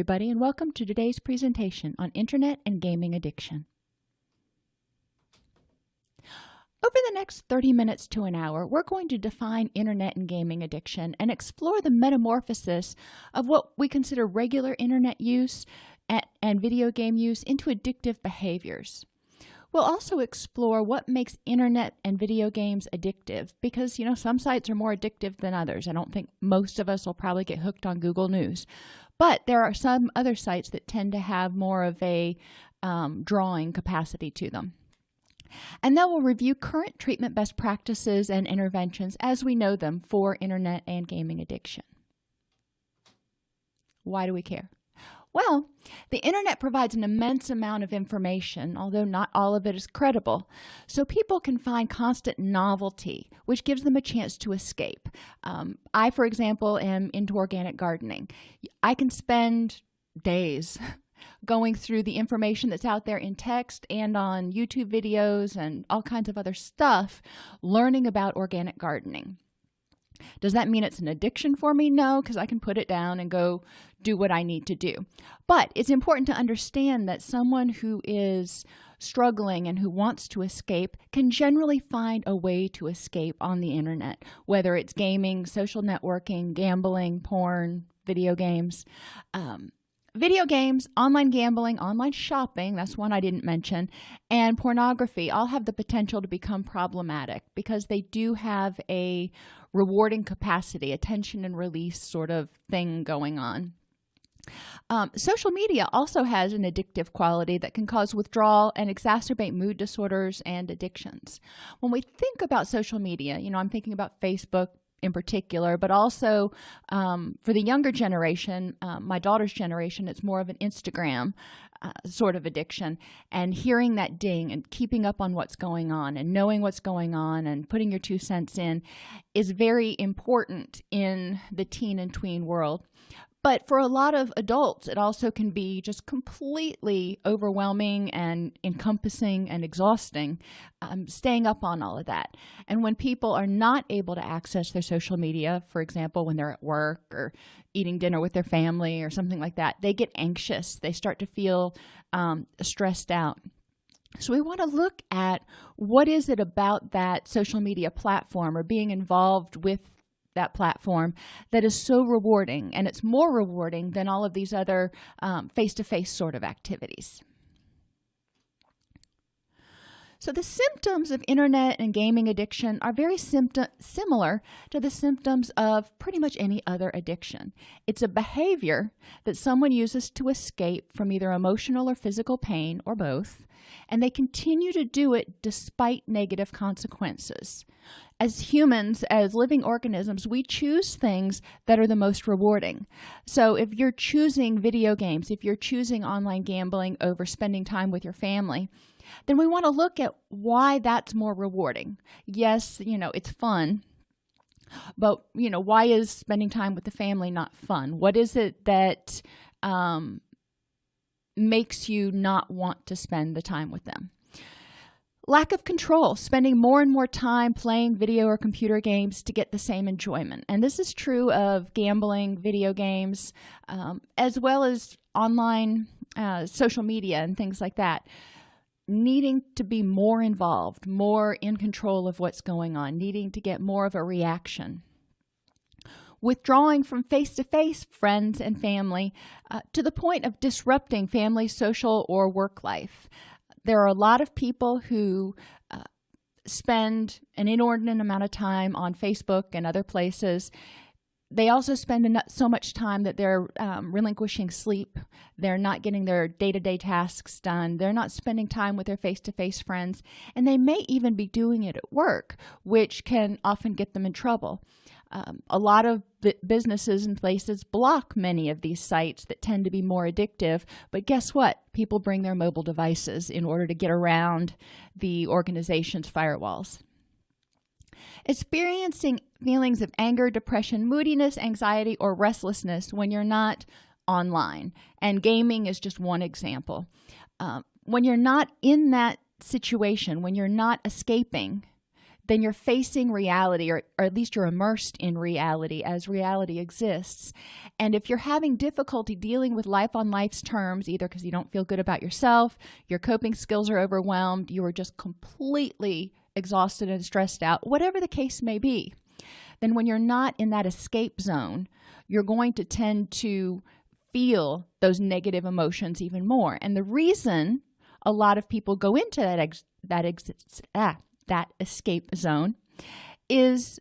everybody and welcome to today's presentation on internet and gaming addiction. Over the next 30 minutes to an hour we're going to define internet and gaming addiction and explore the metamorphosis of what we consider regular internet use and video game use into addictive behaviors. We'll also explore what makes internet and video games addictive because you know some sites are more addictive than others. I don't think most of us will probably get hooked on google news but there are some other sites that tend to have more of a um, drawing capacity to them. And then we'll review current treatment best practices and interventions as we know them for internet and gaming addiction. Why do we care well the internet provides an immense amount of information although not all of it is credible. So people can find constant novelty which gives them a chance to escape. Um, i for example am into organic gardening. I can spend days going through the information that's out there in text and on youtube videos and all kinds of other stuff learning about organic gardening does that mean it's an addiction for me? No because i can put it down and go do what i need to do. But it's important to understand that someone who is struggling and who wants to escape can generally find a way to escape on the internet whether it's gaming social networking gambling porn video games. Um, video games online gambling online shopping that's one i didn't mention and pornography all have the potential to become problematic because they do have a rewarding capacity attention and release sort of thing going on. Um, social media also has an addictive quality that can cause withdrawal and exacerbate mood disorders and addictions. When we think about social media you know i'm thinking about facebook in particular but also um, for the younger generation uh, my daughter's generation it's more of an instagram uh, sort of addiction. And hearing that ding and keeping up on what's going on and knowing what's going on and putting your two cents in is very important in the teen and tween world but for a lot of adults it also can be just completely overwhelming and encompassing and exhausting um, staying up on all of that. And when people are not able to access their social media for example when they're at work or eating dinner with their family or something like that they get anxious. They start to feel um, stressed out. So we want to look at what is it about that social media platform or being involved with that platform that is so rewarding and it's more rewarding than all of these other face-to-face um, -face sort of activities so the symptoms of internet and gaming addiction are very similar to the symptoms of pretty much any other addiction. It's a behavior that someone uses to escape from either emotional or physical pain or both and they continue to do it despite negative consequences. As humans as living organisms we choose things that are the most rewarding. So if you're choosing video games if you're choosing online gambling over spending time with your family then we want to look at why that's more rewarding. Yes you know it's fun but you know why is spending time with the family not fun? What is it that um, makes you not want to spend the time with them? Lack of control spending more and more time playing video or computer games to get the same enjoyment. And this is true of gambling video games um, as well as online uh, social media and things like that needing to be more involved more in control of what's going on needing to get more of a reaction. Withdrawing from face-to-face -face friends and family uh, to the point of disrupting family social or work life. There are a lot of people who uh, spend an inordinate amount of time on facebook and other places they also spend so much time that they're um, relinquishing sleep. They're not getting their day-to-day -day tasks done. They're not spending time with their face-to-face -face friends. And they may even be doing it at work which can often get them in trouble. Um, a lot of businesses and places block many of these sites that tend to be more addictive. But guess what? People bring their mobile devices in order to get around the organization's firewalls experiencing feelings of anger depression moodiness anxiety or restlessness when you're not online. And gaming is just one example. Um, when you're not in that situation when you're not escaping then you're facing reality or, or at least you're immersed in reality as reality exists. And if you're having difficulty dealing with life on life's terms either because you don't feel good about yourself your coping skills are overwhelmed you are just completely exhausted and stressed out whatever the case may be then when you're not in that escape zone you're going to tend to feel those negative emotions even more. And the reason a lot of people go into that ex that exists ah, that escape zone is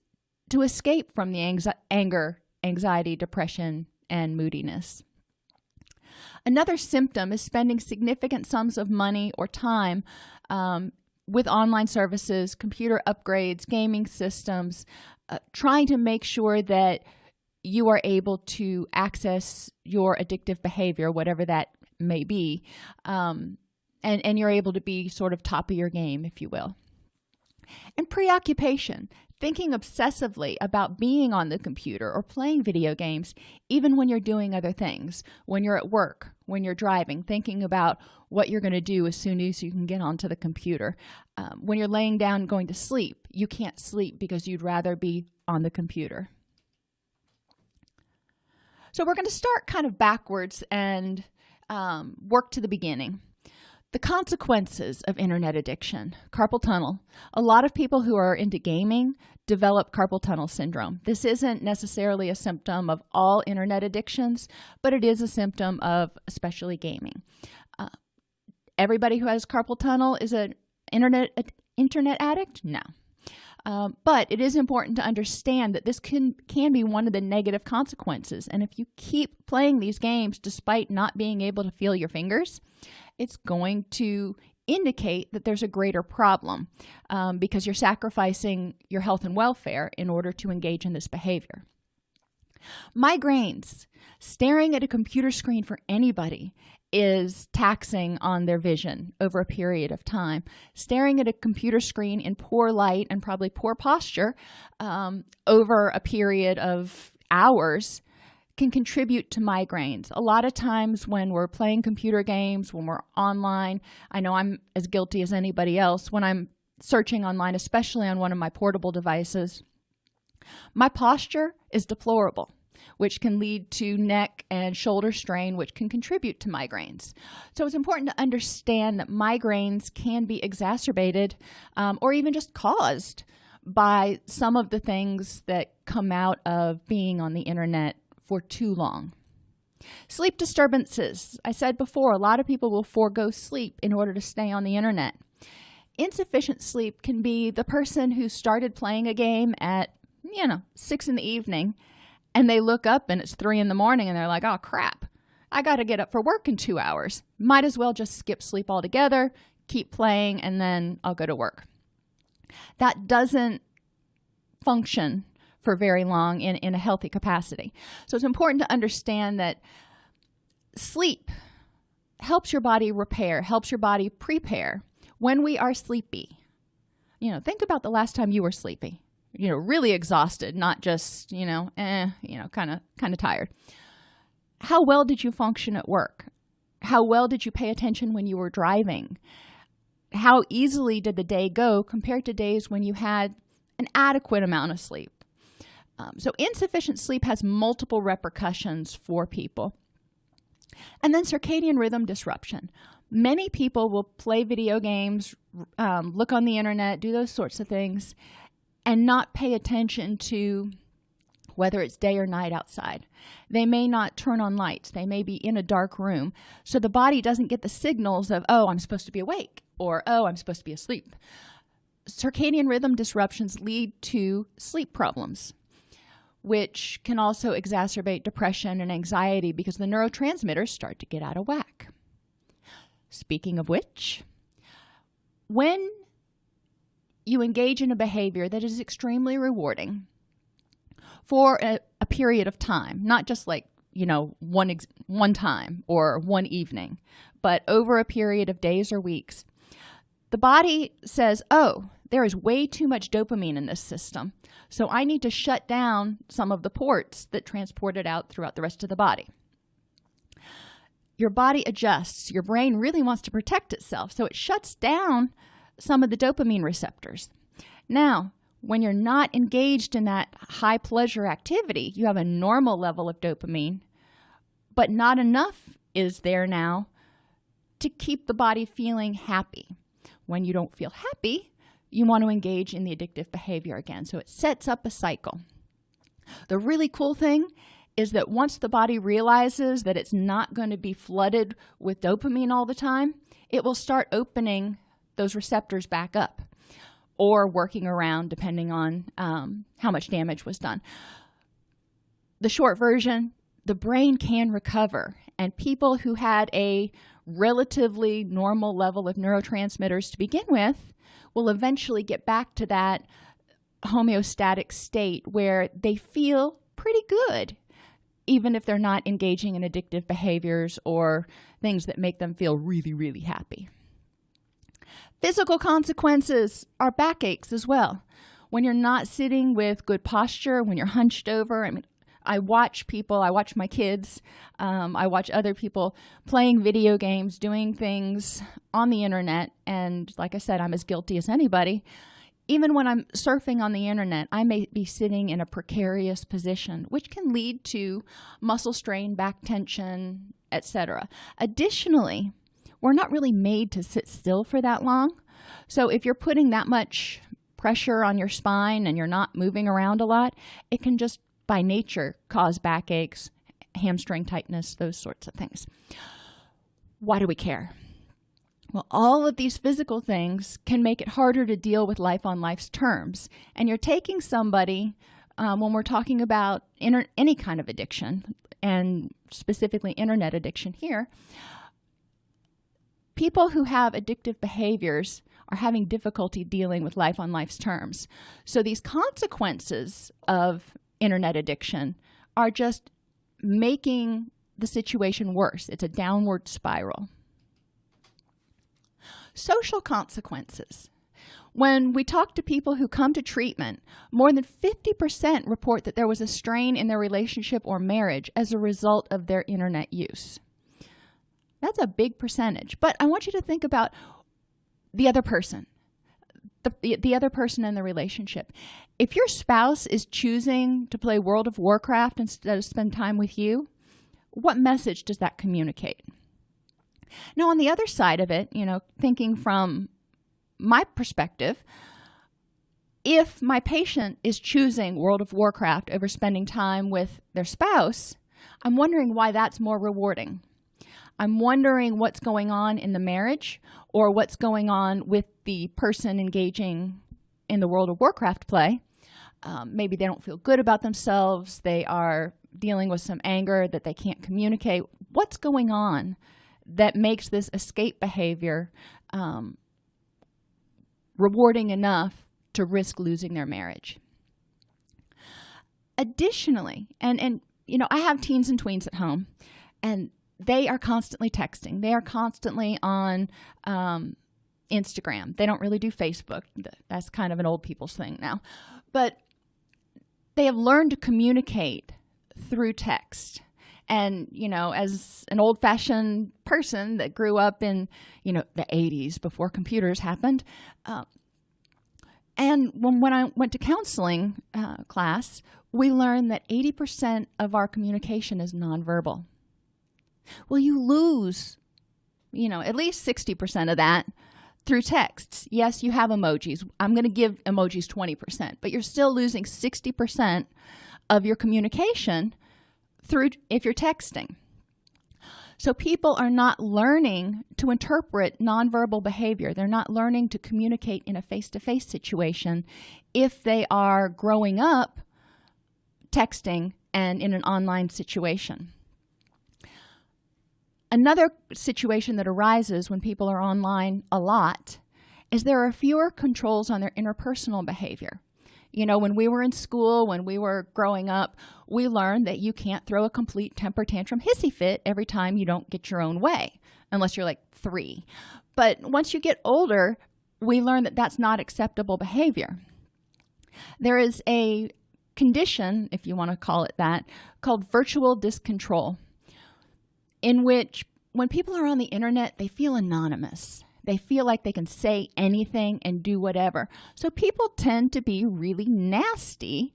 to escape from the anger anxiety depression and moodiness. Another symptom is spending significant sums of money or time um, with online services computer upgrades gaming systems uh, trying to make sure that you are able to access your addictive behavior whatever that may be um, and and you're able to be sort of top of your game if you will. And preoccupation thinking obsessively about being on the computer or playing video games even when you're doing other things when you're at work when you're driving thinking about what you're going to do as soon as you can get onto the computer. Um, when you're laying down going to sleep you can't sleep because you'd rather be on the computer. So we're going to start kind of backwards and um, work to the beginning. The consequences of internet addiction carpal tunnel. A lot of people who are into gaming develop carpal tunnel syndrome. This isn't necessarily a symptom of all internet addictions but it is a symptom of especially gaming everybody who has carpal tunnel is an internet internet addict? No. Um, but it is important to understand that this can can be one of the negative consequences. And if you keep playing these games despite not being able to feel your fingers it's going to indicate that there's a greater problem um, because you're sacrificing your health and welfare in order to engage in this behavior. Migraines. Staring at a computer screen for anybody is taxing on their vision over a period of time. Staring at a computer screen in poor light and probably poor posture um, over a period of hours can contribute to migraines. A lot of times when we're playing computer games when we're online i know i'm as guilty as anybody else when i'm searching online especially on one of my portable devices my posture is deplorable which can lead to neck and shoulder strain which can contribute to migraines. So it's important to understand that migraines can be exacerbated um, or even just caused by some of the things that come out of being on the internet for too long. Sleep disturbances. I said before a lot of people will forego sleep in order to stay on the internet. Insufficient sleep can be the person who started playing a game at you know six in the evening and they look up and it's three in the morning and they're like oh crap. I got to get up for work in two hours. Might as well just skip sleep altogether keep playing and then i'll go to work. That doesn't function for very long in, in a healthy capacity. So it's important to understand that sleep helps your body repair helps your body prepare when we are sleepy. You know think about the last time you were sleepy you know really exhausted not just you know eh, you know kind of kind of tired. How well did you function at work? How well did you pay attention when you were driving? How easily did the day go compared to days when you had an adequate amount of sleep? Um, so insufficient sleep has multiple repercussions for people. And then circadian rhythm disruption. Many people will play video games um, look on the internet do those sorts of things and not pay attention to whether it's day or night outside. They may not turn on lights. They may be in a dark room. So the body doesn't get the signals of oh i'm supposed to be awake or oh i'm supposed to be asleep. Circadian rhythm disruptions lead to sleep problems which can also exacerbate depression and anxiety because the neurotransmitters start to get out of whack. Speaking of which when you engage in a behavior that is extremely rewarding for a, a period of time not just like you know one one time or one evening but over a period of days or weeks. The body says oh there is way too much dopamine in this system so i need to shut down some of the ports that transport it out throughout the rest of the body. Your body adjusts. Your brain really wants to protect itself so it shuts down some of the dopamine receptors. Now when you're not engaged in that high pleasure activity you have a normal level of dopamine but not enough is there now to keep the body feeling happy. When you don't feel happy you want to engage in the addictive behavior again. So it sets up a cycle. The really cool thing is that once the body realizes that it's not going to be flooded with dopamine all the time it will start opening those receptors back up or working around depending on um, how much damage was done. The short version the brain can recover and people who had a relatively normal level of neurotransmitters to begin with will eventually get back to that homeostatic state where they feel pretty good even if they're not engaging in addictive behaviors or things that make them feel really really happy physical consequences are backaches as well. When you're not sitting with good posture when you're hunched over i mean i watch people i watch my kids um, i watch other people playing video games doing things on the internet and like i said i'm as guilty as anybody. Even when i'm surfing on the internet i may be sitting in a precarious position which can lead to muscle strain back tension etc additionally we're not really made to sit still for that long. So if you're putting that much pressure on your spine and you're not moving around a lot it can just by nature cause backaches hamstring tightness those sorts of things. Why do we care? Well all of these physical things can make it harder to deal with life on life's terms. And you're taking somebody um, when we're talking about any kind of addiction and specifically internet addiction here people who have addictive behaviors are having difficulty dealing with life on life's terms. So these consequences of internet addiction are just making the situation worse. It's a downward spiral. Social consequences. When we talk to people who come to treatment more than 50 percent report that there was a strain in their relationship or marriage as a result of their internet use that's a big percentage. But i want you to think about the other person the, the other person in the relationship. If your spouse is choosing to play world of warcraft instead of spend time with you what message does that communicate? Now on the other side of it you know thinking from my perspective if my patient is choosing world of warcraft over spending time with their spouse i'm wondering why that's more rewarding i'm wondering what's going on in the marriage or what's going on with the person engaging in the world of warcraft play. Um, maybe they don't feel good about themselves. They are dealing with some anger that they can't communicate. What's going on that makes this escape behavior um, rewarding enough to risk losing their marriage? Additionally and and you know i have teens and tweens at home and they are constantly texting. They are constantly on um, instagram. They don't really do facebook. That's kind of an old people's thing now. But they have learned to communicate through text. And you know as an old-fashioned person that grew up in you know the 80s before computers happened uh, and when, when i went to counseling uh, class we learned that 80 percent of our communication is nonverbal well you lose you know at least 60 percent of that through texts. Yes you have emojis. I'm going to give emojis 20 percent but you're still losing 60 percent of your communication through if you're texting. So people are not learning to interpret nonverbal behavior. They're not learning to communicate in a face-to-face -face situation if they are growing up texting and in an online situation another situation that arises when people are online a lot is there are fewer controls on their interpersonal behavior. You know when we were in school when we were growing up we learned that you can't throw a complete temper tantrum hissy fit every time you don't get your own way unless you're like three. But once you get older we learn that that's not acceptable behavior. There is a condition if you want to call it that called virtual discontrol in which when people are on the internet they feel anonymous. They feel like they can say anything and do whatever. So people tend to be really nasty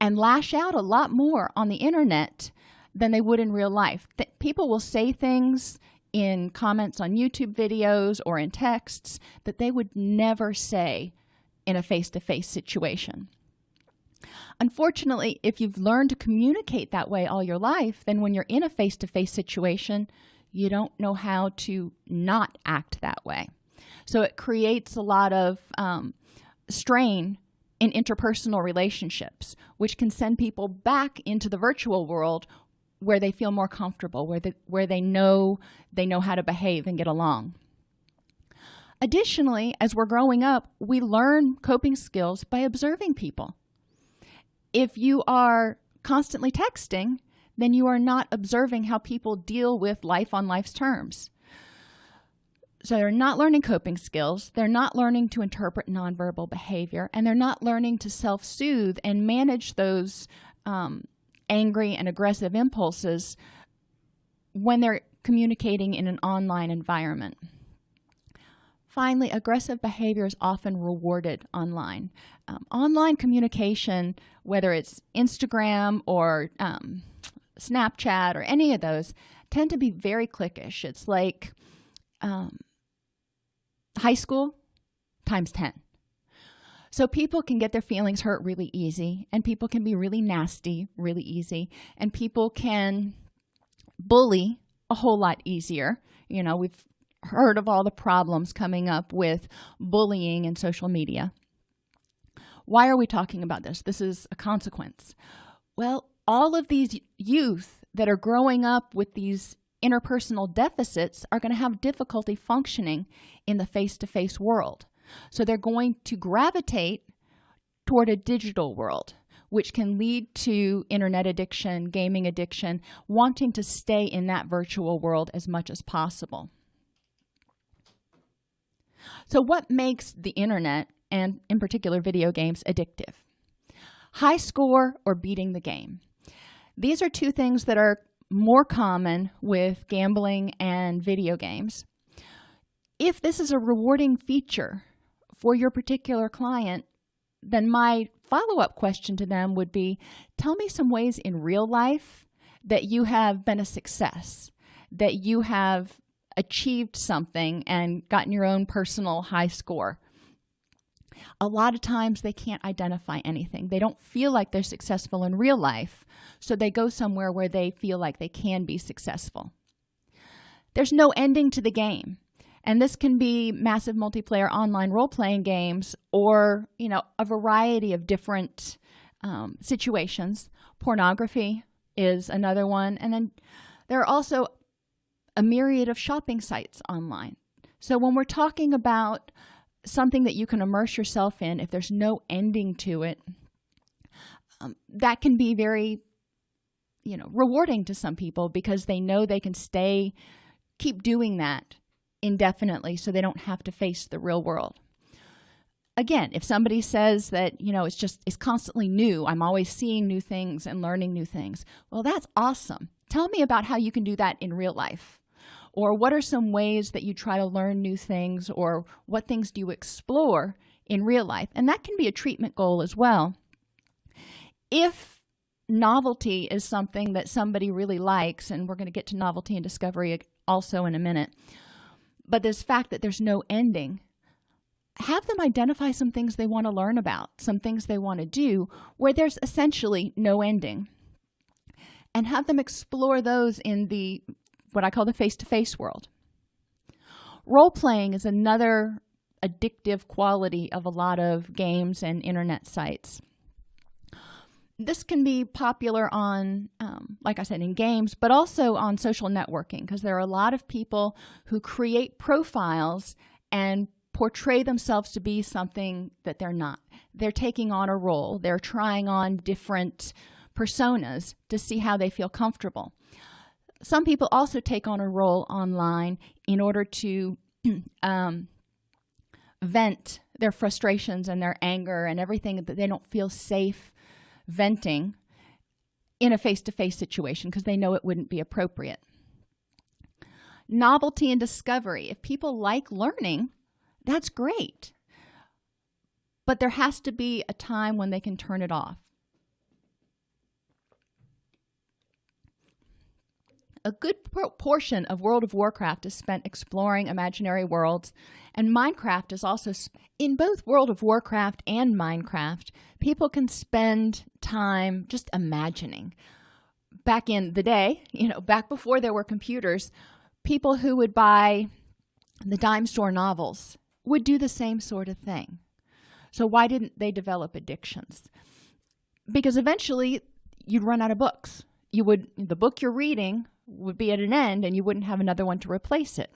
and lash out a lot more on the internet than they would in real life. That people will say things in comments on youtube videos or in texts that they would never say in a face-to-face -face situation unfortunately if you've learned to communicate that way all your life then when you're in a face-to-face -face situation you don't know how to not act that way. So it creates a lot of um, strain in interpersonal relationships which can send people back into the virtual world where they feel more comfortable where they where they know they know how to behave and get along. Additionally as we're growing up we learn coping skills by observing people if you are constantly texting then you are not observing how people deal with life on life's terms. So they're not learning coping skills they're not learning to interpret nonverbal behavior and they're not learning to self-soothe and manage those um, angry and aggressive impulses when they're communicating in an online environment finally aggressive behavior is often rewarded online. Um, online communication whether it's instagram or um, snapchat or any of those tend to be very cliquish. It's like um, high school times 10 so people can get their feelings hurt really easy and people can be really nasty really easy and people can bully a whole lot easier. You know we've heard of all the problems coming up with bullying and social media. Why are we talking about this? This is a consequence. Well all of these youth that are growing up with these interpersonal deficits are going to have difficulty functioning in the face-to-face -face world. So they're going to gravitate toward a digital world which can lead to internet addiction gaming addiction wanting to stay in that virtual world as much as possible so what makes the internet and in particular video games addictive? High score or beating the game. These are two things that are more common with gambling and video games. If this is a rewarding feature for your particular client then my follow-up question to them would be tell me some ways in real life that you have been a success that you have achieved something and gotten your own personal high score. A lot of times they can't identify anything. They don't feel like they're successful in real life so they go somewhere where they feel like they can be successful. There's no ending to the game and this can be massive multiplayer online role-playing games or you know a variety of different um, situations. Pornography is another one and then there are also a myriad of shopping sites online. So when we're talking about something that you can immerse yourself in if there's no ending to it um, that can be very you know rewarding to some people because they know they can stay keep doing that indefinitely so they don't have to face the real world. Again if somebody says that you know it's just it's constantly new i'm always seeing new things and learning new things well that's awesome. Tell me about how you can do that in real life or what are some ways that you try to learn new things or what things do you explore in real life? And that can be a treatment goal as well. If novelty is something that somebody really likes and we're going to get to novelty and discovery also in a minute but this fact that there's no ending have them identify some things they want to learn about some things they want to do where there's essentially no ending and have them explore those in the what i call the face-to-face -face world. Role-playing is another addictive quality of a lot of games and internet sites. This can be popular on um, like i said in games but also on social networking because there are a lot of people who create profiles and portray themselves to be something that they're not. They're taking on a role. They're trying on different personas to see how they feel comfortable some people also take on a role online in order to um, vent their frustrations and their anger and everything that they don't feel safe venting in a face-to-face -face situation because they know it wouldn't be appropriate. Novelty and discovery. If people like learning that's great. But there has to be a time when they can turn it off a good portion of world of warcraft is spent exploring imaginary worlds and minecraft is also in both world of warcraft and minecraft people can spend time just imagining. Back in the day you know back before there were computers people who would buy the dime store novels would do the same sort of thing. So why didn't they develop addictions? Because eventually you'd run out of books. You would the book you're reading would be at an end and you wouldn't have another one to replace it.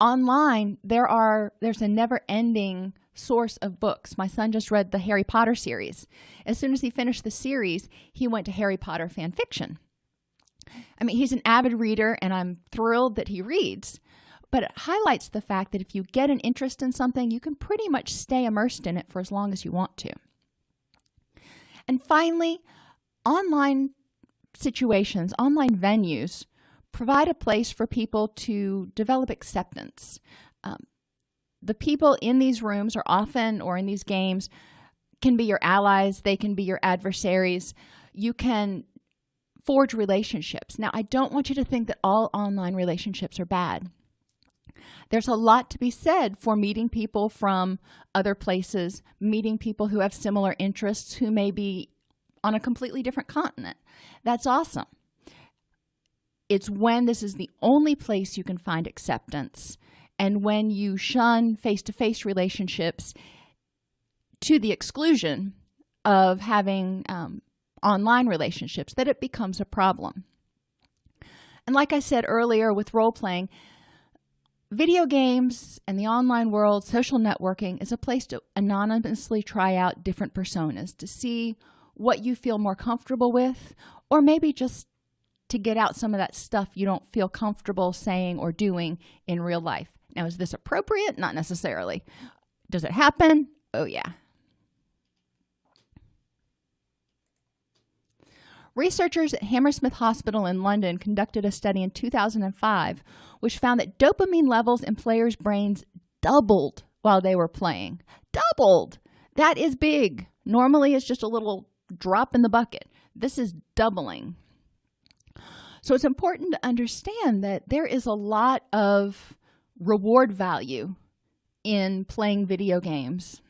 Online there are there's a never-ending source of books. My son just read the harry potter series. As soon as he finished the series he went to harry potter fan fiction. I mean he's an avid reader and i'm thrilled that he reads but it highlights the fact that if you get an interest in something you can pretty much stay immersed in it for as long as you want to. And finally online situations online venues provide a place for people to develop acceptance. Um, the people in these rooms are often or in these games can be your allies they can be your adversaries. You can forge relationships. Now i don't want you to think that all online relationships are bad. There's a lot to be said for meeting people from other places meeting people who have similar interests who may be on a completely different continent. That's awesome. It's when this is the only place you can find acceptance and when you shun face-to-face -face relationships to the exclusion of having um, online relationships that it becomes a problem. And like i said earlier with role-playing video games and the online world social networking is a place to anonymously try out different personas to see what you feel more comfortable with or maybe just to get out some of that stuff you don't feel comfortable saying or doing in real life. Now is this appropriate? Not necessarily. Does it happen? Oh yeah. Researchers at hammersmith hospital in london conducted a study in 2005 which found that dopamine levels in players brains doubled while they were playing. Doubled! That is big. Normally it's just a little drop in the bucket. This is doubling. So it's important to understand that there is a lot of reward value in playing video games.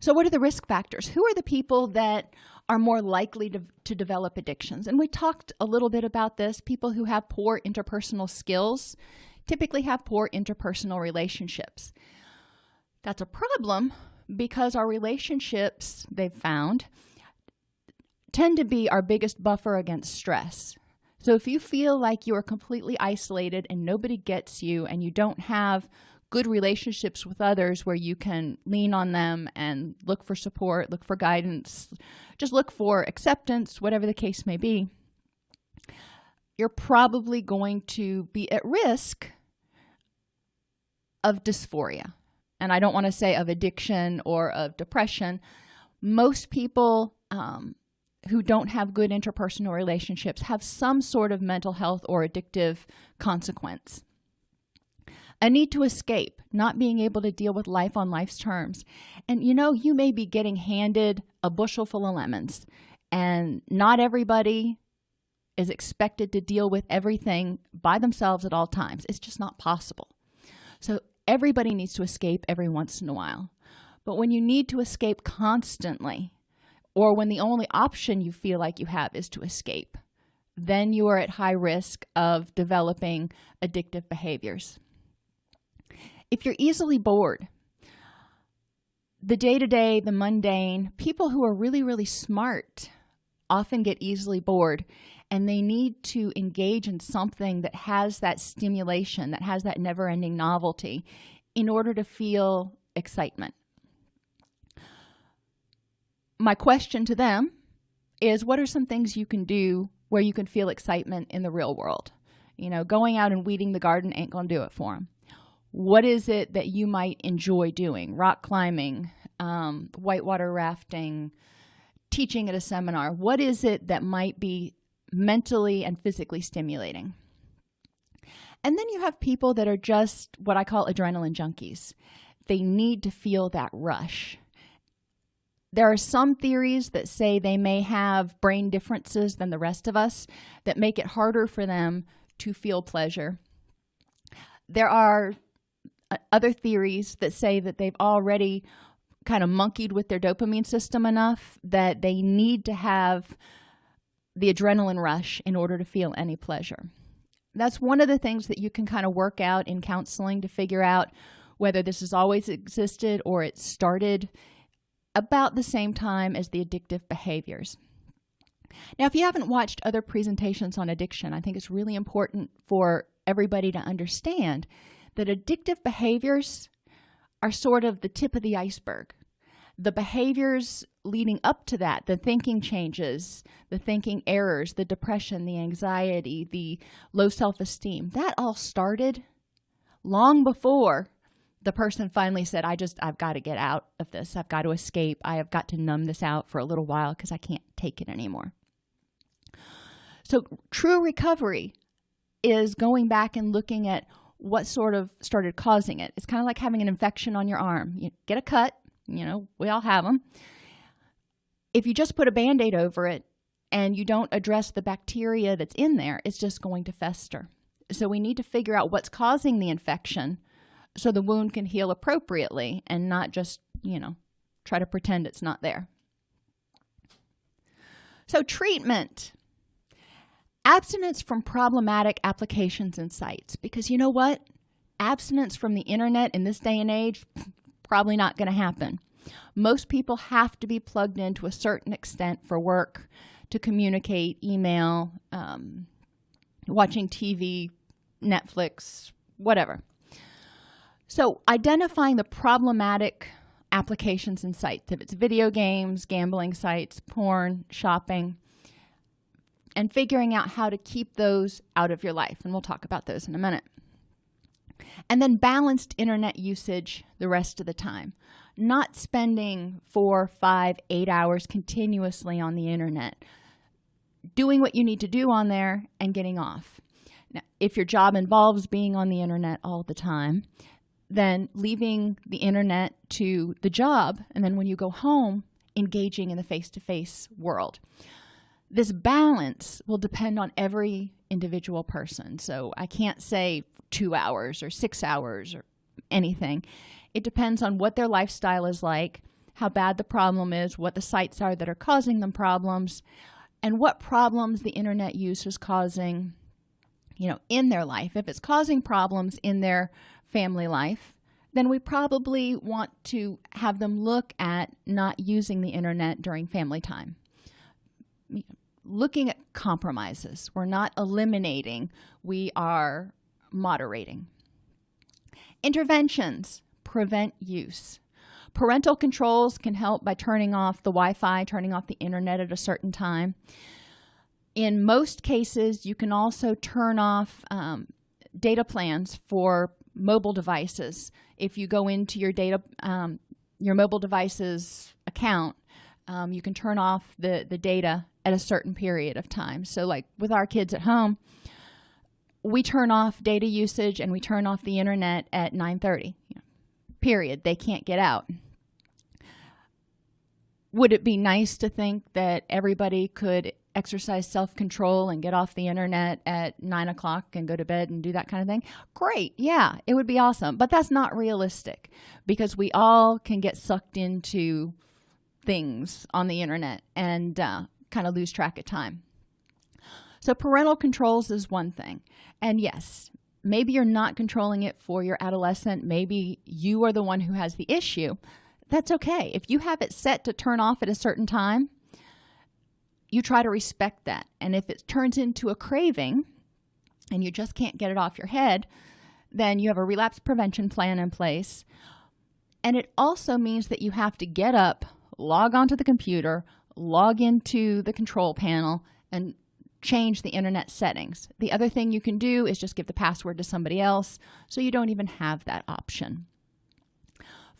So what are the risk factors? Who are the people that are more likely to, to develop addictions? And we talked a little bit about this. People who have poor interpersonal skills typically have poor interpersonal relationships. That's a problem because our relationships they've found tend to be our biggest buffer against stress. So if you feel like you are completely isolated and nobody gets you and you don't have good relationships with others where you can lean on them and look for support look for guidance just look for acceptance whatever the case may be you're probably going to be at risk of dysphoria and i don't want to say of addiction or of depression most people um, who don't have good interpersonal relationships have some sort of mental health or addictive consequence. A need to escape not being able to deal with life on life's terms. And you know you may be getting handed a bushel full of lemons and not everybody is expected to deal with everything by themselves at all times. It's just not possible. So everybody needs to escape every once in a while. But when you need to escape constantly or when the only option you feel like you have is to escape then you are at high risk of developing addictive behaviors. If you're easily bored the day-to-day -day, the mundane people who are really really smart often get easily bored and they need to engage in something that has that stimulation that has that never-ending novelty in order to feel excitement. My question to them is what are some things you can do where you can feel excitement in the real world? You know going out and weeding the garden ain't gonna do it for them what is it that you might enjoy doing? Rock climbing um, whitewater rafting teaching at a seminar. What is it that might be mentally and physically stimulating. And then you have people that are just what i call adrenaline junkies. They need to feel that rush. There are some theories that say they may have brain differences than the rest of us that make it harder for them to feel pleasure. There are uh, other theories that say that they've already kind of monkeyed with their dopamine system enough that they need to have the adrenaline rush in order to feel any pleasure. That's one of the things that you can kind of work out in counseling to figure out whether this has always existed or it started about the same time as the addictive behaviors. Now if you haven't watched other presentations on addiction i think it's really important for everybody to understand that addictive behaviors are sort of the tip of the iceberg. The behaviors leading up to that the thinking changes the thinking errors the depression the anxiety the low self-esteem that all started long before the person finally said i just i've got to get out of this. I've got to escape. I have got to numb this out for a little while because i can't take it anymore. So true recovery is going back and looking at what sort of started causing it. It's kind of like having an infection on your arm. You get a cut you know we all have them if you just put a band-aid over it and you don't address the bacteria that's in there it's just going to fester. So we need to figure out what's causing the infection so the wound can heal appropriately and not just you know try to pretend it's not there. So treatment. Abstinence from problematic applications and sites. Because you know what? Abstinence from the internet in this day and age probably not going to happen most people have to be plugged in to a certain extent for work to communicate email um, watching tv netflix whatever. So identifying the problematic applications and sites if it's video games gambling sites porn shopping and figuring out how to keep those out of your life and we'll talk about those in a minute. And then balanced internet usage the rest of the time not spending four five eight hours continuously on the internet. Doing what you need to do on there and getting off. Now if your job involves being on the internet all the time then leaving the internet to the job and then when you go home engaging in the face-to-face -face world. This balance will depend on every individual person. So i can't say two hours or six hours or anything it depends on what their lifestyle is like how bad the problem is what the sites are that are causing them problems and what problems the internet use is causing you know in their life. If it's causing problems in their family life then we probably want to have them look at not using the internet during family time. Looking at compromises. We're not eliminating we are moderating. Interventions prevent use. Parental controls can help by turning off the Wi-Fi turning off the internet at a certain time. In most cases you can also turn off um, data plans for mobile devices. If you go into your data um, your mobile devices account um, you can turn off the the data at a certain period of time. So like with our kids at home we turn off data usage and we turn off the internet at 9 30 period they can't get out. Would it be nice to think that everybody could exercise self-control and get off the internet at nine o'clock and go to bed and do that kind of thing? Great yeah it would be awesome. But that's not realistic because we all can get sucked into things on the internet and uh, kind of lose track of time. So parental controls is one thing. And yes maybe you're not controlling it for your adolescent. Maybe you are the one who has the issue. That's okay. If you have it set to turn off at a certain time you try to respect that. And if it turns into a craving and you just can't get it off your head then you have a relapse prevention plan in place. And it also means that you have to get up log onto the computer log into the control panel and change the internet settings. The other thing you can do is just give the password to somebody else so you don't even have that option.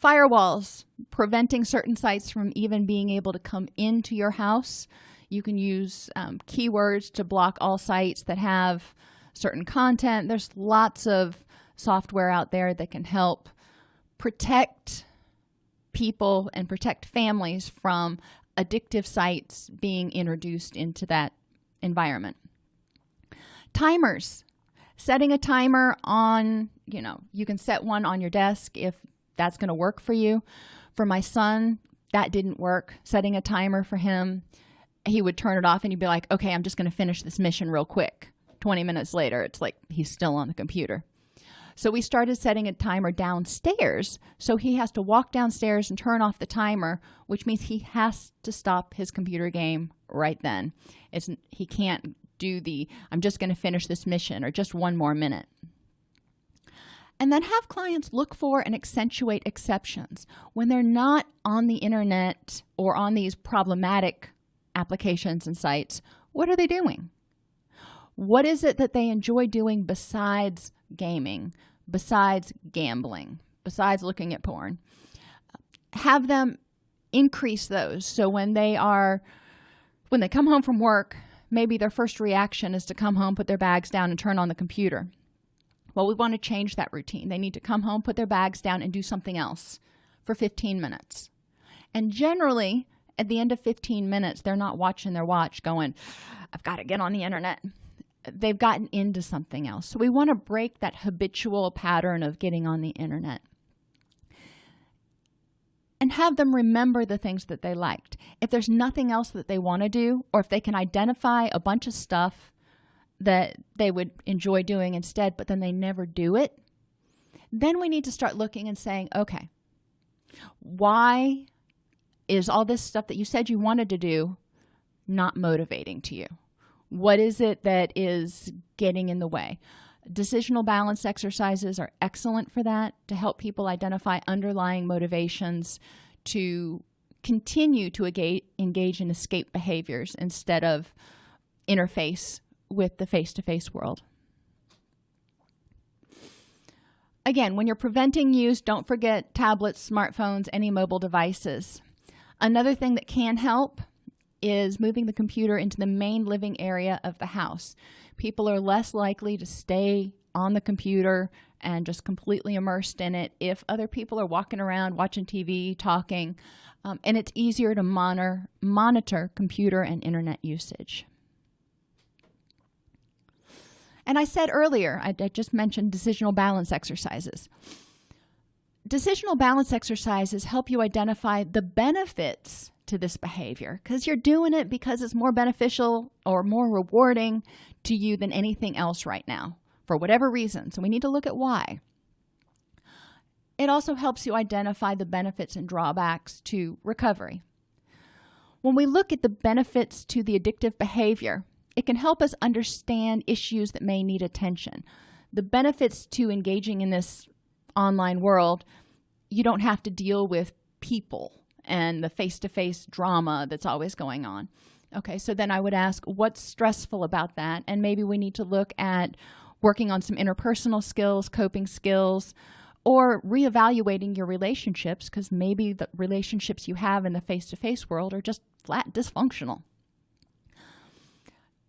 Firewalls preventing certain sites from even being able to come into your house. You can use um, keywords to block all sites that have certain content. There's lots of software out there that can help protect people and protect families from addictive sites being introduced into that environment. Timers. Setting a timer on you know you can set one on your desk if that's going to work for you. For my son that didn't work. Setting a timer for him he would turn it off and he'd be like okay i'm just going to finish this mission real quick. 20 minutes later it's like he's still on the computer so we started setting a timer downstairs. So he has to walk downstairs and turn off the timer which means he has to stop his computer game right then. It's he can't do the i'm just going to finish this mission or just one more minute. And then have clients look for and accentuate exceptions. When they're not on the internet or on these problematic applications and sites what are they doing? What is it that they enjoy doing besides gaming besides gambling besides looking at porn have them increase those. So when they are when they come home from work maybe their first reaction is to come home put their bags down and turn on the computer. Well we want to change that routine. They need to come home put their bags down and do something else for 15 minutes. And generally at the end of 15 minutes they're not watching their watch going i've got to get on the internet they've gotten into something else. So we want to break that habitual pattern of getting on the internet and have them remember the things that they liked. If there's nothing else that they want to do or if they can identify a bunch of stuff that they would enjoy doing instead but then they never do it then we need to start looking and saying okay why is all this stuff that you said you wanted to do not motivating to you what is it that is getting in the way? Decisional balance exercises are excellent for that to help people identify underlying motivations to continue to engage in escape behaviors instead of interface with the face-to-face -face world. Again when you're preventing use don't forget tablets smartphones any mobile devices. Another thing that can help is moving the computer into the main living area of the house. People are less likely to stay on the computer and just completely immersed in it if other people are walking around watching tv talking um, and it's easier to monitor monitor computer and internet usage. And i said earlier I, I just mentioned decisional balance exercises. Decisional balance exercises help you identify the benefits to this behavior because you're doing it because it's more beneficial or more rewarding to you than anything else right now for whatever reason. So we need to look at why. It also helps you identify the benefits and drawbacks to recovery. When we look at the benefits to the addictive behavior it can help us understand issues that may need attention. The benefits to engaging in this online world you don't have to deal with people and the face-to-face -face drama that's always going on. Okay so then i would ask what's stressful about that? And maybe we need to look at working on some interpersonal skills coping skills or reevaluating your relationships because maybe the relationships you have in the face-to-face -face world are just flat dysfunctional.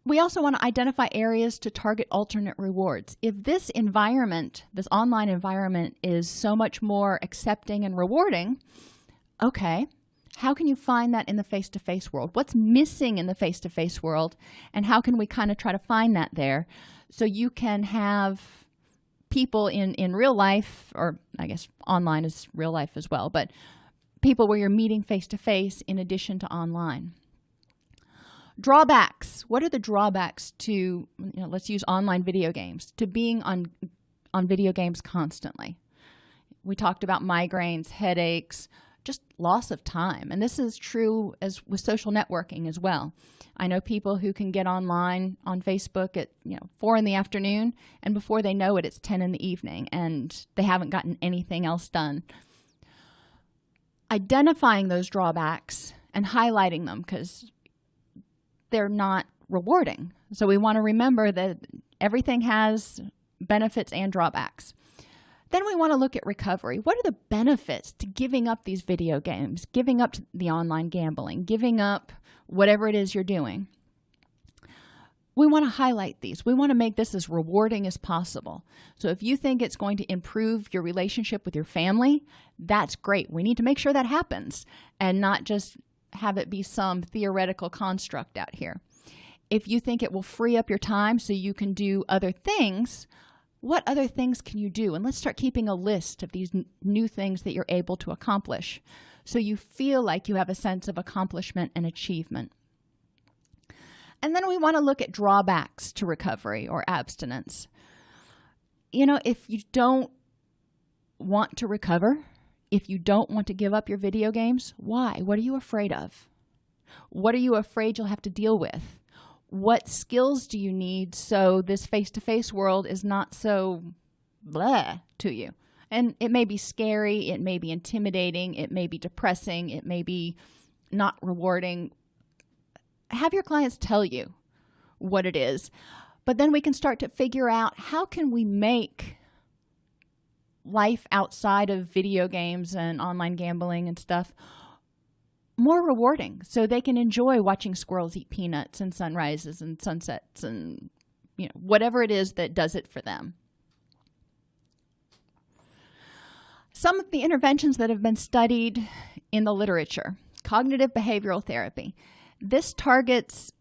We also want to identify areas to target alternate rewards. If this environment this online environment is so much more accepting and rewarding okay. How can you find that in the face-to-face -face world? What's missing in the face-to-face -face world and how can we kind of try to find that there so you can have people in in real life or i guess online is real life as well but people where you're meeting face to face in addition to online? Drawbacks. What are the drawbacks to you know let's use online video games to being on on video games constantly? We talked about migraines headaches just loss of time. And this is true as with social networking as well. I know people who can get online on facebook at you know four in the afternoon and before they know it it's 10 in the evening and they haven't gotten anything else done. Identifying those drawbacks and highlighting them because they're not rewarding. So we want to remember that everything has benefits and drawbacks then we want to look at recovery. What are the benefits to giving up these video games giving up the online gambling giving up whatever it is you're doing? We want to highlight these. We want to make this as rewarding as possible. So if you think it's going to improve your relationship with your family that's great. We need to make sure that happens and not just have it be some theoretical construct out here. If you think it will free up your time so you can do other things what other things can you do? And let's start keeping a list of these new things that you're able to accomplish so you feel like you have a sense of accomplishment and achievement. And then we want to look at drawbacks to recovery or abstinence. You know if you don't want to recover if you don't want to give up your video games why? What are you afraid of? What are you afraid you'll have to deal with what skills do you need so this face-to-face -face world is not so blah to you? And it may be scary it may be intimidating it may be depressing it may be not rewarding. Have your clients tell you what it is but then we can start to figure out how can we make life outside of video games and online gambling and stuff more rewarding. So they can enjoy watching squirrels eat peanuts and sunrises and sunsets and you know whatever it is that does it for them. Some of the interventions that have been studied in the literature cognitive behavioral therapy. This targets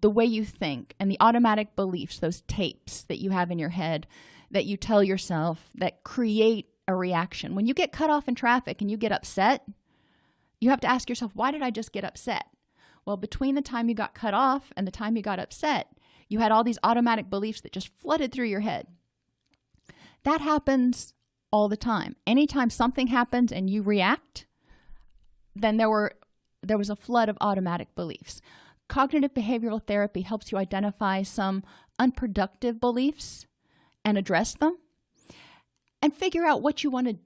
the way you think and the automatic beliefs those tapes that you have in your head that you tell yourself that create a reaction. When you get cut off in traffic and you get upset you have to ask yourself why did i just get upset? Well between the time you got cut off and the time you got upset you had all these automatic beliefs that just flooded through your head. That happens all the time. Anytime something happens and you react then there were there was a flood of automatic beliefs. Cognitive behavioral therapy helps you identify some unproductive beliefs and address them and figure out what you want to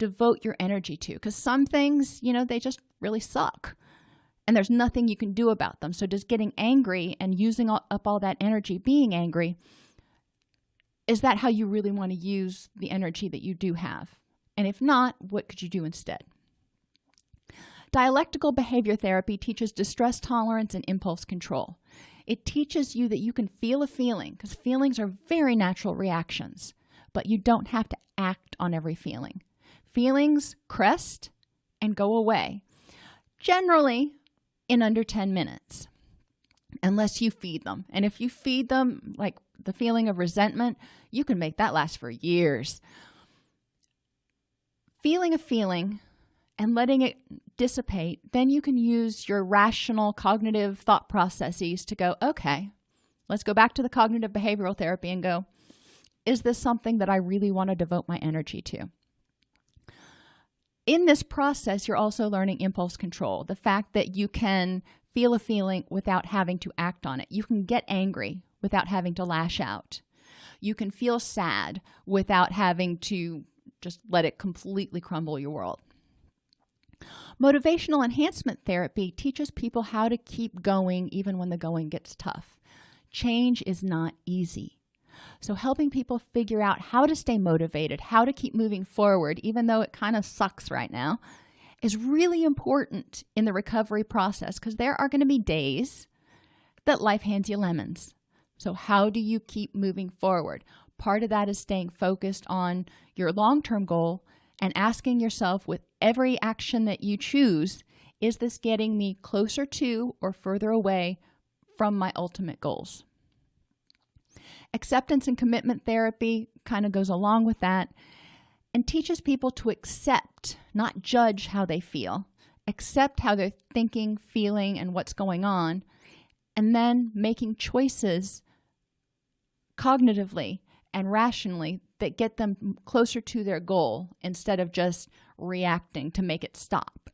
devote your energy to because some things you know they just really suck and there's nothing you can do about them. So just getting angry and using up all that energy being angry is that how you really want to use the energy that you do have? And if not what could you do instead? Dialectical behavior therapy teaches distress tolerance and impulse control. It teaches you that you can feel a feeling because feelings are very natural reactions but you don't have to act on every feeling feelings crest and go away generally in under 10 minutes unless you feed them. And if you feed them like the feeling of resentment you can make that last for years. Feeling a feeling and letting it dissipate then you can use your rational cognitive thought processes to go okay let's go back to the cognitive behavioral therapy and go is this something that i really want to devote my energy to in this process you're also learning impulse control the fact that you can feel a feeling without having to act on it. You can get angry without having to lash out. You can feel sad without having to just let it completely crumble your world. Motivational enhancement therapy teaches people how to keep going even when the going gets tough. Change is not easy so helping people figure out how to stay motivated how to keep moving forward even though it kind of sucks right now is really important in the recovery process because there are going to be days that life hands you lemons. So how do you keep moving forward? Part of that is staying focused on your long-term goal and asking yourself with every action that you choose is this getting me closer to or further away from my ultimate goals acceptance and commitment therapy kind of goes along with that and teaches people to accept not judge how they feel. Accept how they're thinking feeling and what's going on and then making choices cognitively and rationally that get them closer to their goal instead of just reacting to make it stop.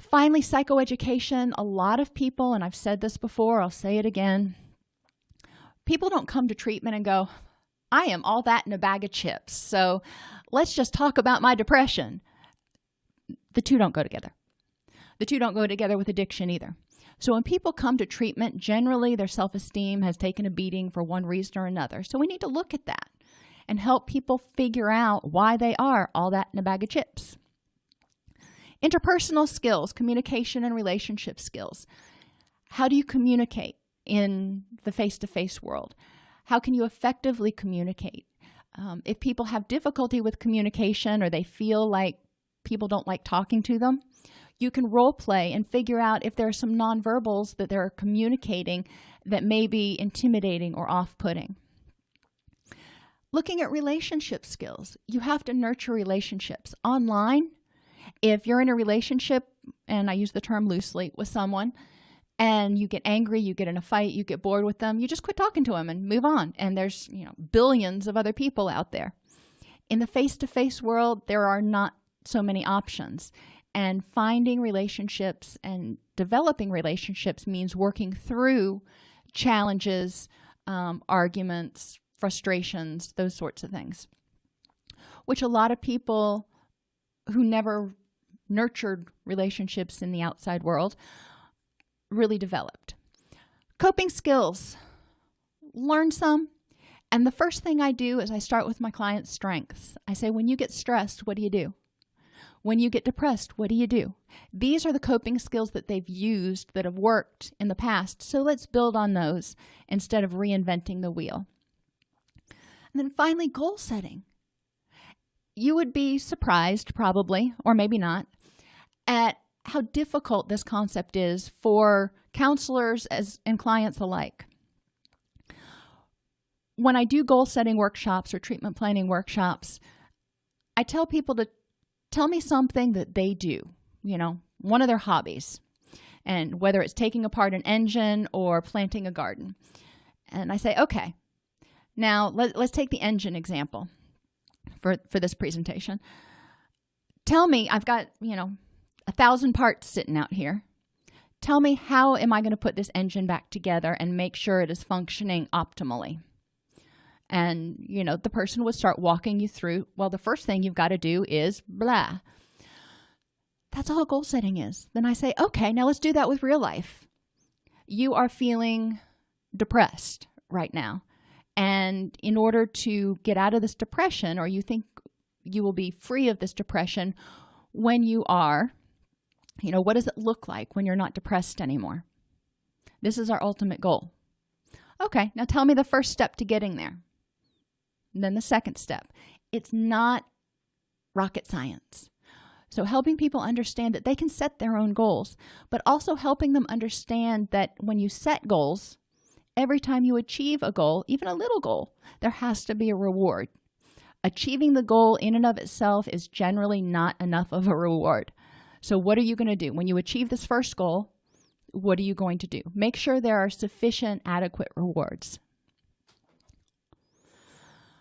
Finally psychoeducation. A lot of people and i've said this before i'll say it again people don't come to treatment and go i am all that in a bag of chips so let's just talk about my depression. The two don't go together. The two don't go together with addiction either. So when people come to treatment generally their self-esteem has taken a beating for one reason or another. So we need to look at that and help people figure out why they are all that in a bag of chips. Interpersonal skills communication and relationship skills. How do you communicate in the face-to-face -face world. How can you effectively communicate? Um, if people have difficulty with communication or they feel like people don't like talking to them you can role play and figure out if there are some nonverbals that they're communicating that may be intimidating or off-putting. Looking at relationship skills you have to nurture relationships online. If you're in a relationship and i use the term loosely with someone and you get angry you get in a fight you get bored with them you just quit talking to them and move on. And there's you know billions of other people out there. In the face-to-face -face world there are not so many options. And finding relationships and developing relationships means working through challenges um, arguments frustrations those sorts of things which a lot of people who never nurtured relationships in the outside world really developed. Coping skills. Learn some. And the first thing i do is i start with my client's strengths. I say when you get stressed what do you do? When you get depressed what do you do? These are the coping skills that they've used that have worked in the past. So let's build on those instead of reinventing the wheel. And then finally goal setting. You would be surprised probably or maybe not at how difficult this concept is for counselors as and clients alike. When i do goal setting workshops or treatment planning workshops i tell people to tell me something that they do you know one of their hobbies and whether it's taking apart an engine or planting a garden. And i say okay now let, us take the engine example for for this presentation. Tell me i've got you know a thousand parts sitting out here. Tell me how am i going to put this engine back together and make sure it is functioning optimally? And you know the person would start walking you through well the first thing you've got to do is blah. That's all goal setting is. Then i say okay now let's do that with real life. You are feeling depressed right now. And in order to get out of this depression or you think you will be free of this depression when you are you know what does it look like when you're not depressed anymore? This is our ultimate goal. Okay now tell me the first step to getting there. And then the second step. It's not rocket science. So helping people understand that they can set their own goals but also helping them understand that when you set goals every time you achieve a goal even a little goal there has to be a reward. Achieving the goal in and of itself is generally not enough of a reward so what are you going to do? When you achieve this first goal what are you going to do? Make sure there are sufficient adequate rewards.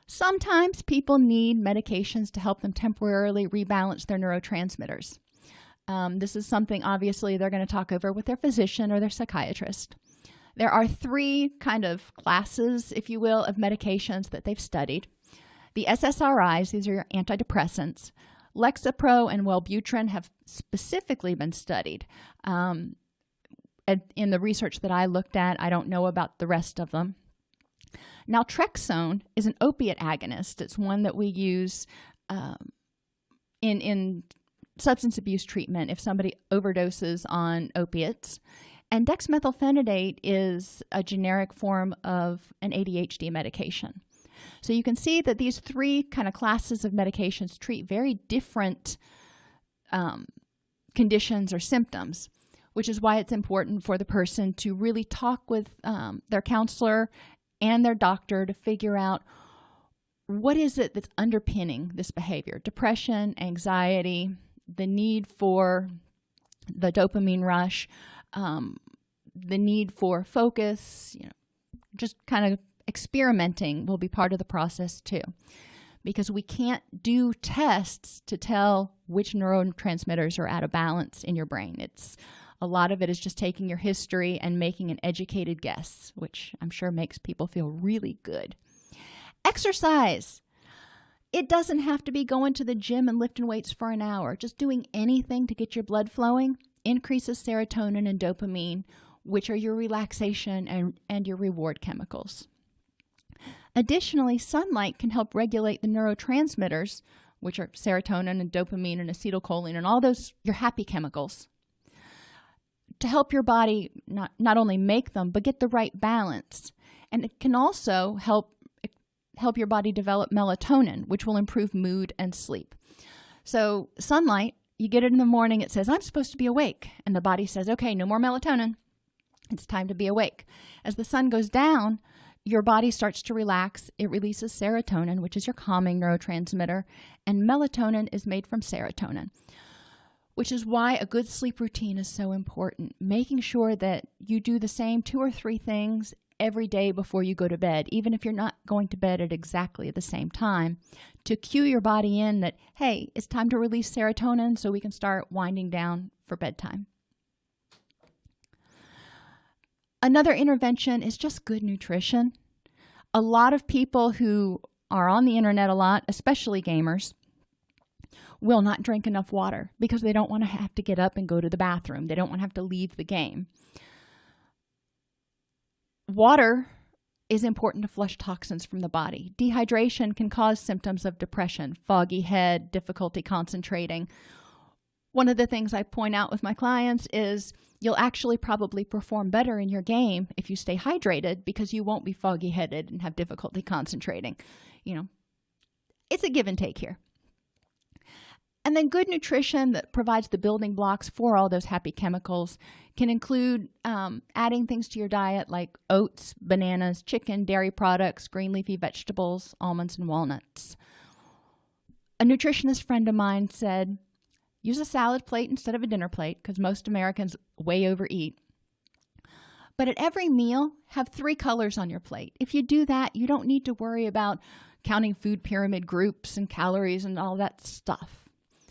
Sometimes people need medications to help them temporarily rebalance their neurotransmitters. Um, this is something obviously they're going to talk over with their physician or their psychiatrist. There are three kind of classes if you will of medications that they've studied. The ssris these are your antidepressants lexapro and wellbutrin have specifically been studied um, in the research that i looked at. I don't know about the rest of them. Naltrexone is an opiate agonist. It's one that we use um, in in substance abuse treatment if somebody overdoses on opiates. And dexmethylphenidate is a generic form of an adhd medication so you can see that these three kind of classes of medications treat very different um, conditions or symptoms which is why it's important for the person to really talk with um, their counselor and their doctor to figure out what is it that's underpinning this behavior depression anxiety the need for the dopamine rush um, the need for focus you know just kind of experimenting will be part of the process too. Because we can't do tests to tell which neurotransmitters are out of balance in your brain. It's a lot of it is just taking your history and making an educated guess which i'm sure makes people feel really good. Exercise. It doesn't have to be going to the gym and lifting weights for an hour. Just doing anything to get your blood flowing increases serotonin and dopamine which are your relaxation and, and your reward chemicals additionally sunlight can help regulate the neurotransmitters which are serotonin and dopamine and acetylcholine and all those your happy chemicals to help your body not not only make them but get the right balance. And it can also help help your body develop melatonin which will improve mood and sleep. So sunlight you get it in the morning it says i'm supposed to be awake. And the body says okay no more melatonin. It's time to be awake. As the sun goes down your body starts to relax it releases serotonin which is your calming neurotransmitter and melatonin is made from serotonin which is why a good sleep routine is so important. Making sure that you do the same two or three things every day before you go to bed even if you're not going to bed at exactly the same time to cue your body in that hey it's time to release serotonin so we can start winding down for bedtime another intervention is just good nutrition. A lot of people who are on the internet a lot especially gamers will not drink enough water because they don't want to have to get up and go to the bathroom. They don't want to have to leave the game. Water is important to flush toxins from the body. Dehydration can cause symptoms of depression foggy head difficulty concentrating. One of the things i point out with my clients is you'll actually probably perform better in your game if you stay hydrated because you won't be foggy headed and have difficulty concentrating you know. It's a give and take here. And then good nutrition that provides the building blocks for all those happy chemicals can include um, adding things to your diet like oats bananas chicken dairy products green leafy vegetables almonds and walnuts. A nutritionist friend of mine said use a salad plate instead of a dinner plate because most americans way overeat. But at every meal have three colors on your plate. If you do that you don't need to worry about counting food pyramid groups and calories and all that stuff.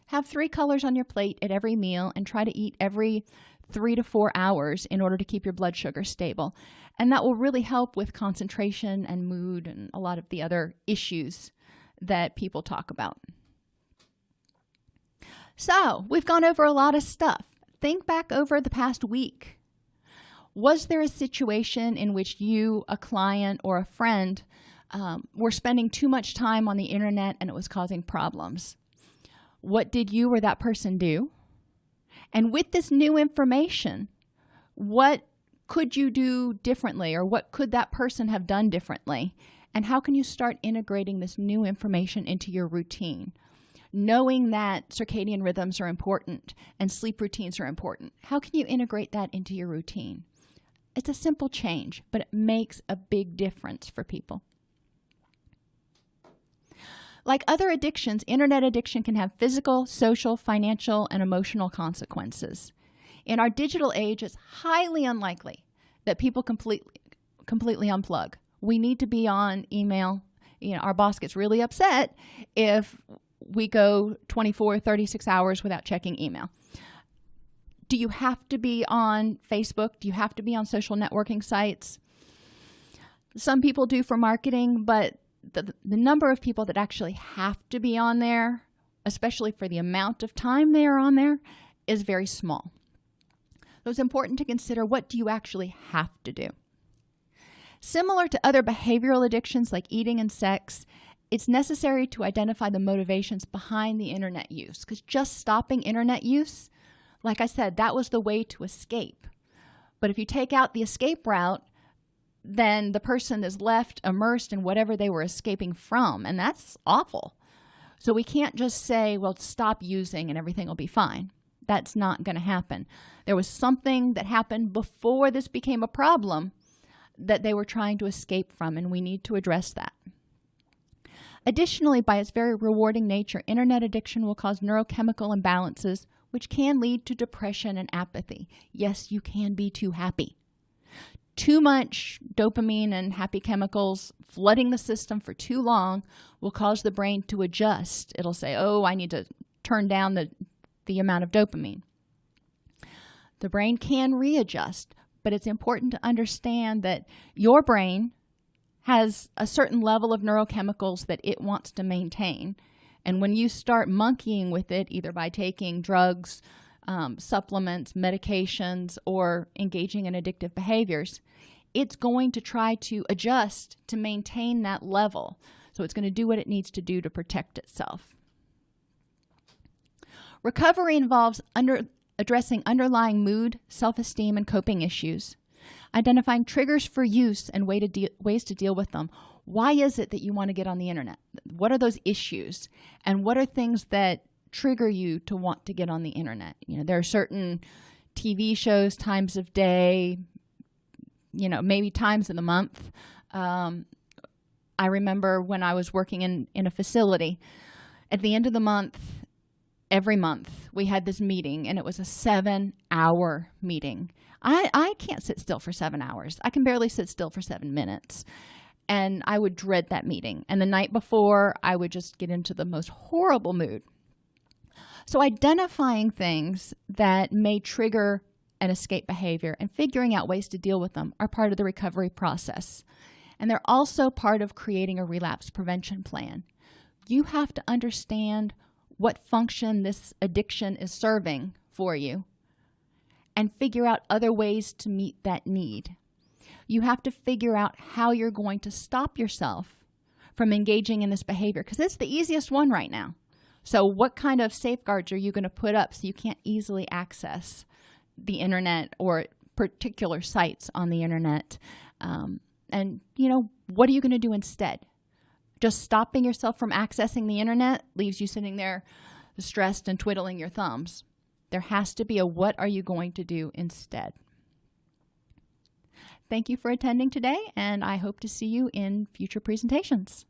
Have three colors on your plate at every meal and try to eat every three to four hours in order to keep your blood sugar stable. And that will really help with concentration and mood and a lot of the other issues that people talk about so we've gone over a lot of stuff. Think back over the past week. Was there a situation in which you a client or a friend um, were spending too much time on the internet and it was causing problems? What did you or that person do? And with this new information what could you do differently or what could that person have done differently? And how can you start integrating this new information into your routine knowing that circadian rhythms are important and sleep routines are important how can you integrate that into your routine it's a simple change but it makes a big difference for people like other addictions, internet addiction can have physical, social, financial, and emotional consequences. In our digital age, it's highly unlikely that people completely completely unplug. We need to be on email. You know, our boss gets really upset if we go 24, 36 hours without checking email. Do you have to be on Facebook? Do you have to be on social networking sites? Some people do for marketing, but the, the number of people that actually have to be on there especially for the amount of time they are on there is very small so it's important to consider what do you actually have to do similar to other behavioral addictions like eating and sex it's necessary to identify the motivations behind the internet use because just stopping internet use like i said that was the way to escape. But if you take out the escape route then the person is left immersed in whatever they were escaping from and that's awful. So we can't just say well stop using and everything will be fine. That's not going to happen. There was something that happened before this became a problem that they were trying to escape from and we need to address that additionally by its very rewarding nature internet addiction will cause neurochemical imbalances which can lead to depression and apathy. Yes you can be too happy. Too much dopamine and happy chemicals flooding the system for too long will cause the brain to adjust. It'll say oh i need to turn down the the amount of dopamine. The brain can readjust but it's important to understand that your brain has a certain level of neurochemicals that it wants to maintain. And when you start monkeying with it either by taking drugs um, supplements medications or engaging in addictive behaviors it's going to try to adjust to maintain that level. So it's going to do what it needs to do to protect itself. Recovery involves under, addressing underlying mood, self-esteem, and coping issues, identifying triggers for use and way to de- ways to deal with them. Why is it that you want to get on the internet? What are those issues? And what are things that trigger you to want to get on the internet? You know, there are certain TV shows, times of day, you know, maybe times of the month. Um, I remember when I was working in, in a facility, at the end of the month, every month, we had this meeting and it was a seven hour meeting. I, I can't sit still for seven hours. I can barely sit still for seven minutes. And I would dread that meeting. And the night before, I would just get into the most horrible mood. So, identifying things that may trigger an escape behavior and figuring out ways to deal with them are part of the recovery process. And they're also part of creating a relapse prevention plan. You have to understand what function this addiction is serving for you and figure out other ways to meet that need. You have to figure out how you're going to stop yourself from engaging in this behavior because it's the easiest one right now. So, what kind of safeguards are you going to put up so you can't easily access the internet or particular sites on the internet? Um, and, you know, what are you going to do instead? Just stopping yourself from accessing the internet leaves you sitting there stressed and twiddling your thumbs. There has to be a what are you going to do instead? Thank you for attending today, and I hope to see you in future presentations.